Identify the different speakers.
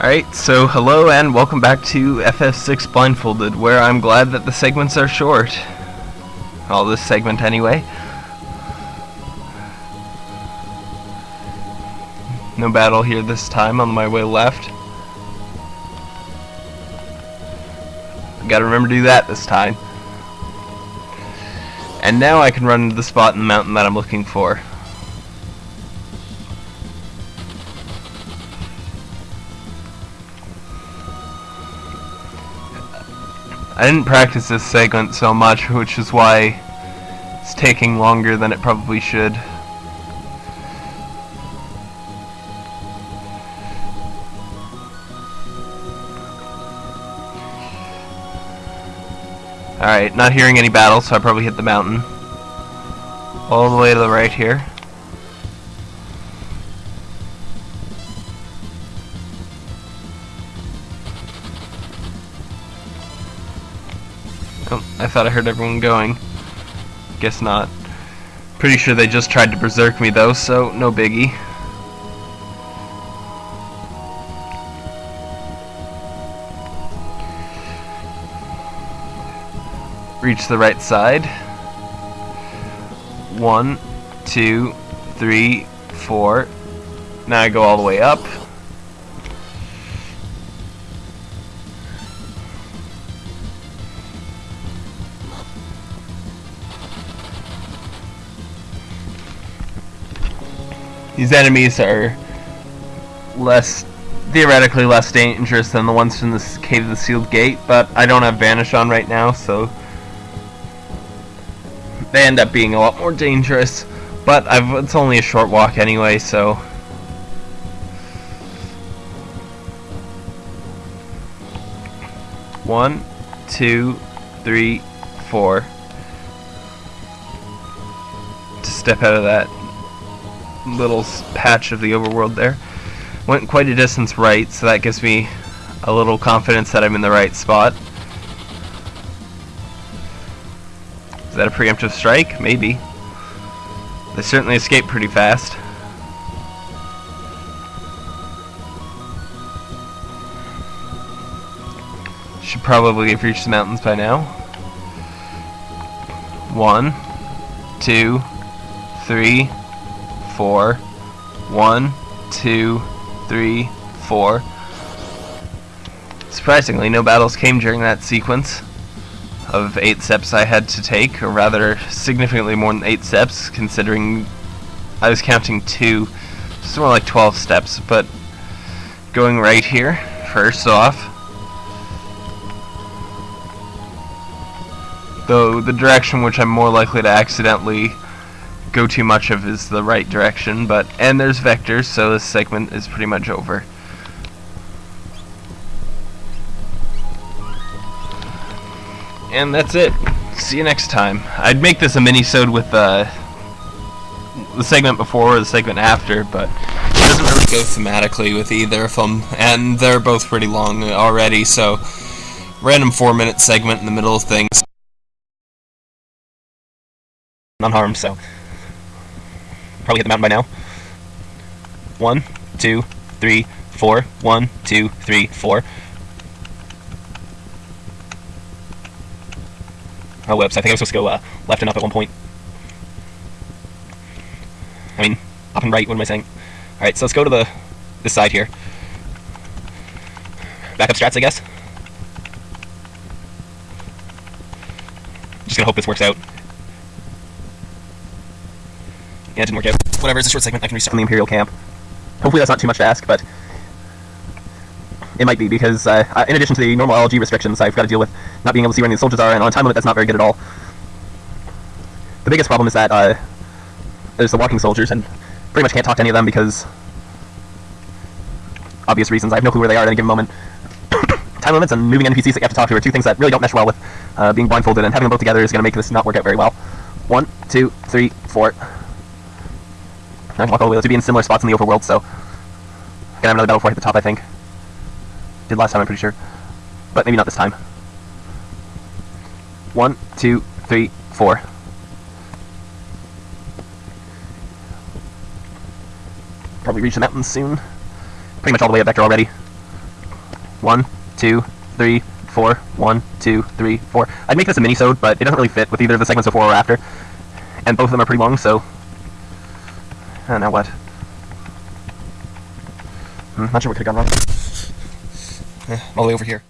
Speaker 1: Alright, so hello and welcome back to FF6 Blindfolded, where I'm glad that the segments are short. Well, this segment anyway. No battle here this time on my way left. Gotta remember to do that this time. And now I can run to the spot in the mountain that I'm looking for. I didn't practice this segment so much, which is why it's taking longer than it probably should. Alright, not hearing any battles, so I probably hit the mountain. All the way to the right here. Oh, I thought I heard everyone going. Guess not. Pretty sure they just tried to berserk me though, so no biggie. Reach the right side. One, two, three, four. Now I go all the way up. These enemies are less, theoretically less dangerous than the ones from the Cave of the Sealed Gate, but I don't have Vanish on right now, so they end up being a lot more dangerous. But I've, it's only a short walk anyway, so... One, two, three, four. To step out of that little patch of the overworld there. Went quite a distance right, so that gives me a little confidence that I'm in the right spot. Is that a preemptive strike? Maybe. They certainly escaped pretty fast. Should probably have reached the mountains by now. One, two, three, four. One, two, three, four. Surprisingly, no battles came during that sequence of eight steps I had to take, or rather, significantly more than eight steps, considering I was counting two. It's more like 12 steps, but going right here, first off, though the direction which I'm more likely to accidentally go too much of is the right direction, but and there's Vector's, so this segment is pretty much over. And that's it. See you next time. I'd make this a mini-sode with uh, the segment before or the segment after, but it doesn't really go thematically with either of them, and they're both pretty long already, so random four-minute segment in the middle of things. Unharmed, so probably hit the mountain by now. One, two, three, four. One, two, three, four. Oh, whoops, I think I was supposed to go uh, left and up at one point. I mean, up and right, what am I saying? Alright, so let's go to the this side here. Backup strats, I guess. Just gonna hope this works out. Yeah, it didn't work out. Whatever, it's a short segment, I can restart from the Imperial camp. Hopefully that's not too much to ask, but it might be, because uh, in addition to the normal LG restrictions, I've got to deal with not being able to see where any soldiers are, and on a time limit that's not very good at all. The biggest problem is that uh, there's the walking soldiers, and pretty much can't talk to any of them because obvious reasons. I have no clue where they are at any given moment. time limits and moving NPCs that you have to talk to are two things that really don't mesh well with uh, being blindfolded, and having them both together is going to make this not work out very well. One, two, three, four. I walk all the way to be in similar spots in the overworld, so... Gonna have another battle before I hit the top, I think. Did last time, I'm pretty sure. But maybe not this time. One, two, three, four. Probably reach the mountains soon. Pretty much all the way up Vector already.
Speaker 2: One, two, three, four. One, two, three, four. I'd make this a mini-sode, but it doesn't really fit with either of the segments before or after. And both of them are pretty long, so... Uh, now what? Hmm, not sure what could have gone wrong. Eh, all the way over here.